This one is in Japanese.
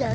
や